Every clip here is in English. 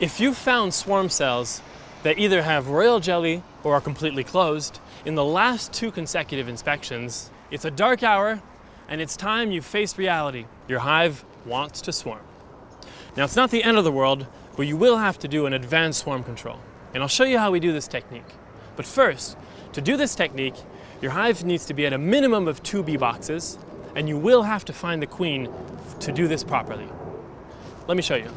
If you've found swarm cells that either have royal jelly or are completely closed, in the last two consecutive inspections, it's a dark hour and it's time you face reality. Your hive wants to swarm. Now it's not the end of the world, but you will have to do an advanced swarm control. And I'll show you how we do this technique. But first, to do this technique, your hive needs to be at a minimum of two bee boxes, and you will have to find the queen to do this properly. Let me show you.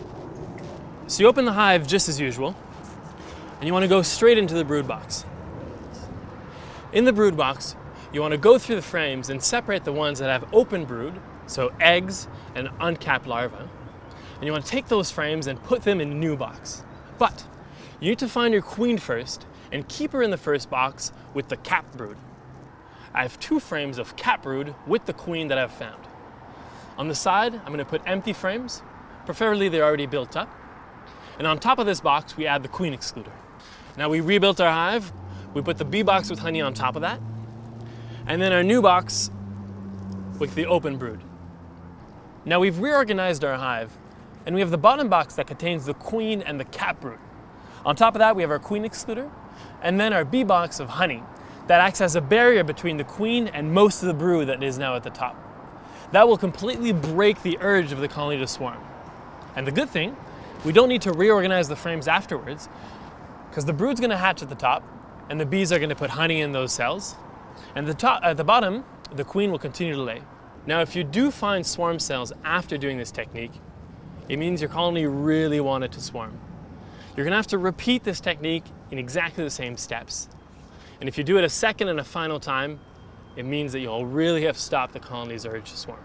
So you open the hive just as usual, and you want to go straight into the brood box. In the brood box, you want to go through the frames and separate the ones that have open brood, so eggs and uncapped larvae, and you want to take those frames and put them in a new box. But you need to find your queen first and keep her in the first box with the capped brood. I have two frames of capped brood with the queen that I've found. On the side, I'm going to put empty frames, preferably they're already built up, and on top of this box, we add the queen excluder. Now we rebuilt our hive. We put the bee box with honey on top of that. And then our new box with the open brood. Now we've reorganized our hive and we have the bottom box that contains the queen and the cap brood. On top of that, we have our queen excluder and then our bee box of honey that acts as a barrier between the queen and most of the brood that is now at the top. That will completely break the urge of the colony to swarm. And the good thing we don't need to reorganize the frames afterwards because the brood's going to hatch at the top and the bees are going to put honey in those cells. And the top, at uh, the bottom, the queen will continue to lay. Now, if you do find swarm cells after doing this technique, it means your colony really wanted to swarm. You're going to have to repeat this technique in exactly the same steps. And if you do it a second and a final time, it means that you'll really have stopped the colony's urge to swarm.